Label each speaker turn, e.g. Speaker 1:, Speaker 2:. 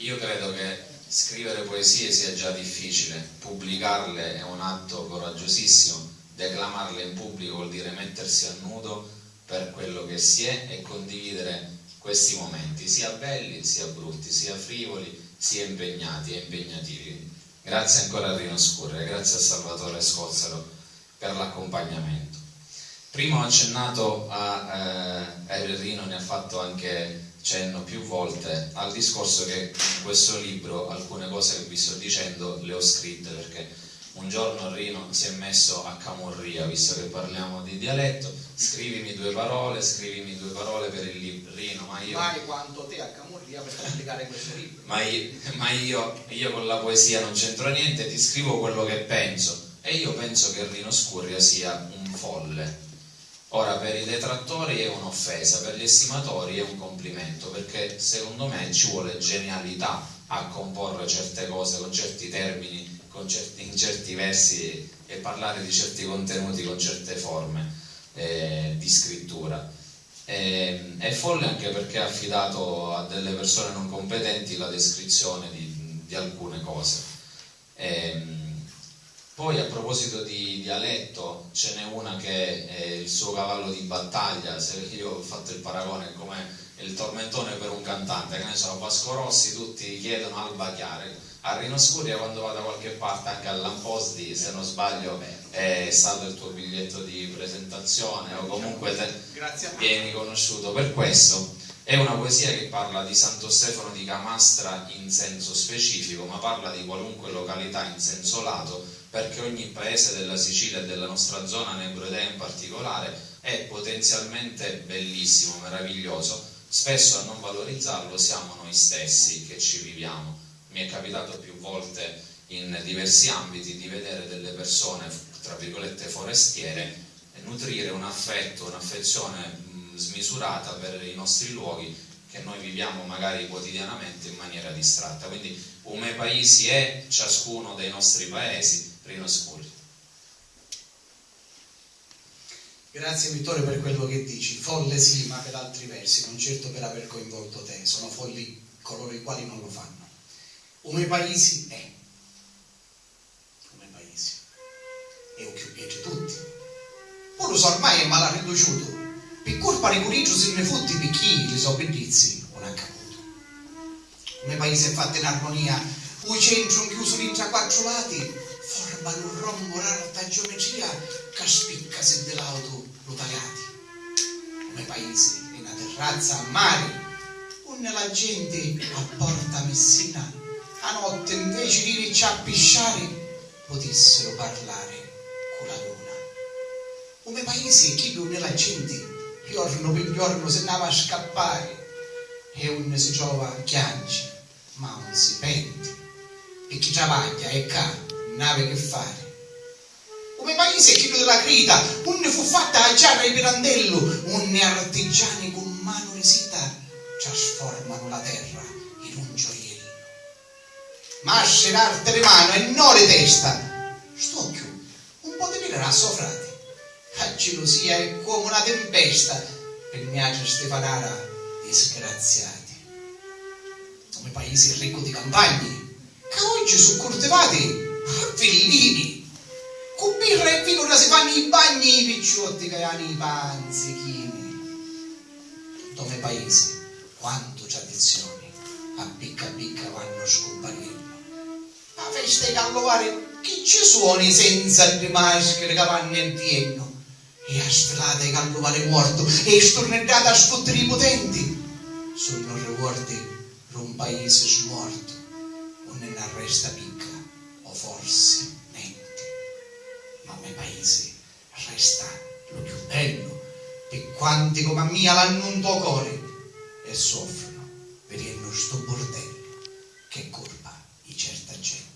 Speaker 1: Io credo che scrivere poesie sia già difficile, pubblicarle è un atto coraggiosissimo, declamarle in pubblico vuol dire mettersi a nudo per quello che si è e condividere questi momenti, sia belli sia brutti, sia frivoli sia impegnati e impegnativi. Grazie ancora a Rino Scurre, grazie a Salvatore Scozzaro per l'accompagnamento. Prima ho accennato a eh, Rino, ne ha fatto anche cenno più volte al discorso che in questo libro alcune cose che vi sto dicendo le ho scritte perché un giorno Rino si è messo a camurria, visto che parliamo di dialetto, scrivimi due parole, scrivimi due parole per il libro. Rino, ma io...
Speaker 2: Mai quanto te a camurria per pubblicare questo libro.
Speaker 1: Ma, io, ma io, io, con la poesia non c'entro niente, ti scrivo quello che penso. E io penso che Rino Scurria sia un folle. Ora, per i detrattori è un'offesa, per gli estimatori è un complimento, perché secondo me ci vuole genialità a comporre certe cose con certi termini certi, in certi versi e parlare di certi contenuti con certe forme eh, di scrittura. E, è folle anche perché ha affidato a delle persone non competenti la descrizione di, di alcune cose. E, poi a proposito di dialetto ce n'è una che è il suo cavallo di battaglia, se io ho fatto il paragone come il tormentone per un cantante, che ne so, Vasco Rossi tutti chiedono Alba Chiare, a Rino Scuria quando vado da qualche parte anche all'Amposdi se non sbaglio è stato il tuo biglietto di presentazione o comunque te vieni conosciuto. Per questo è una poesia che parla di Santo Stefano di Camastra in senso specifico ma parla di qualunque località in senso lato perché ogni paese della Sicilia e della nostra zona Nebrodea in particolare è potenzialmente bellissimo, meraviglioso. Spesso a non valorizzarlo siamo noi stessi che ci viviamo. Mi è capitato più volte in diversi ambiti di vedere delle persone, tra virgolette, forestiere nutrire un affetto, un'affezione smisurata per i nostri luoghi che noi viviamo magari quotidianamente in maniera distratta. Quindi come paesi è ciascuno dei nostri paesi, Rino Scuri.
Speaker 2: Grazie Vittorio per quello che dici. Folle sì, ma per altri versi, non certo per aver coinvolto te. Sono folli coloro i quali non lo fanno come paesi è. Come paesi. E o più piace tutti. So ormai è mal riduciuto. Di curiccio se ne fotti picchini, le so non ha caputo. Come paese fatto in armonia, un centro chiuso in quattro lati, formano un rombo alta geometria che spicca se dell'auto lo tagliati. Come paese in una terrazza a mare, con la gente a Porta Messina a notte invece di ricciappisciare potessero parlare con la luna. Come paese chi più nella gente giorno per giorno se andava a scappare e uno si trova a chianci ma non si pente e chi travaglia e ca nave che fare come paese più della crita unne fu fatta a giarra e pirandello unne artigiani con mano resita trasformano la terra in un gioiello masce l'arte le mani e non le testa. Stocchio, un po' di grasso, frate. La gelosia è come una tempesta per miace Stefanara disgraziati. Come paesi ricco di campagne, che oggi sono coltivati a villini. Con birra e vino si fanno i bagni i picciotti che hanno i panzichini. Come paesi, quanto tradizioni, a picca picca vanno scomparendo la festa di Callovare chi ci suoni senza le maschere che vanno in pieno e a strada di Callovare morto e stornellata a sfottere i potenti sono ricordi per un paese smorto o nella resta picca o forse mente. Ma il paese resta lo più bello e quanti come a mia l'hanno un tuo cuore e soffrono vedendo sto bordello che colpa di certa gente